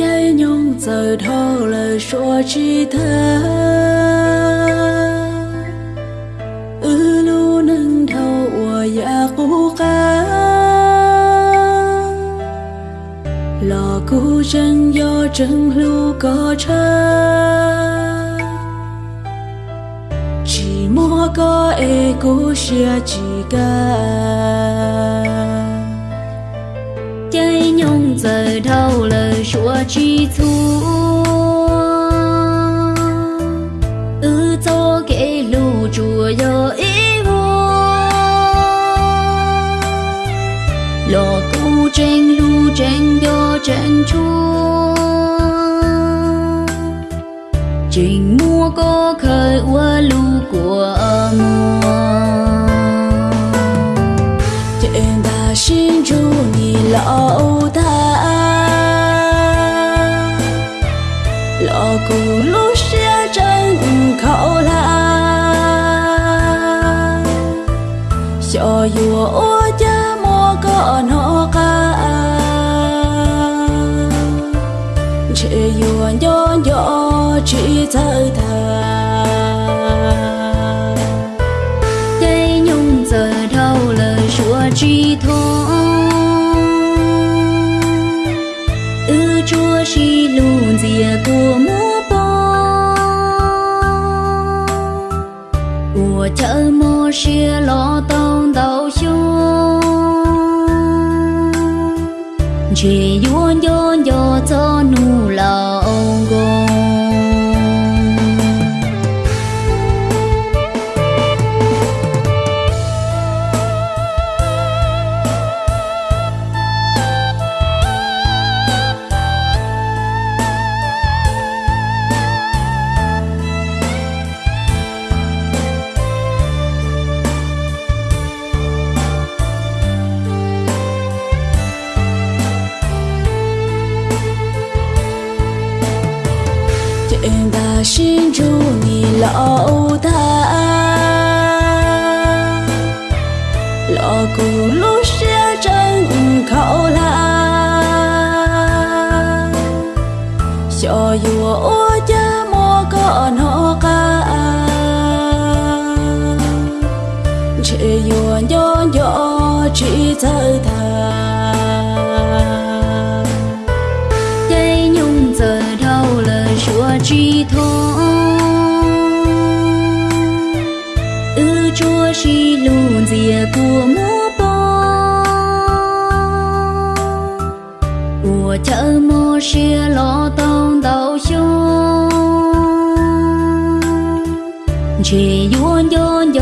chạy nhung giờ thô lời xua chi thơ ư lu nâng thâu ua dạ cú ca lò cú chân do chân lu có cha chỉ mua có e cú xia chỉ ca lò cu tranh lu tranh yo tranh chua trình mua có khởi ua lu của mùa trên ta xin chu nhị lão lọ cụ lúc xia chân khẩu la cho dù ô cha mua có nó ca chỉ dù nhỏ nhỏ chỉ thời thà cây nhung giờ đâu lời chúa chi thô xia lo tông đầu xuống chỉ yuan yuan yo cho nụ lao trên xin chu ni lão ta lọ cụ lúc xia chân khẩu la cho dù ô cha mua có nó ca. Chỉ dù nhỏ nhỏ chỉ thời thà chúa chi lùn dìa của múa bò của chợ mô xia lo tông đầu xuống chỉ yuan yuan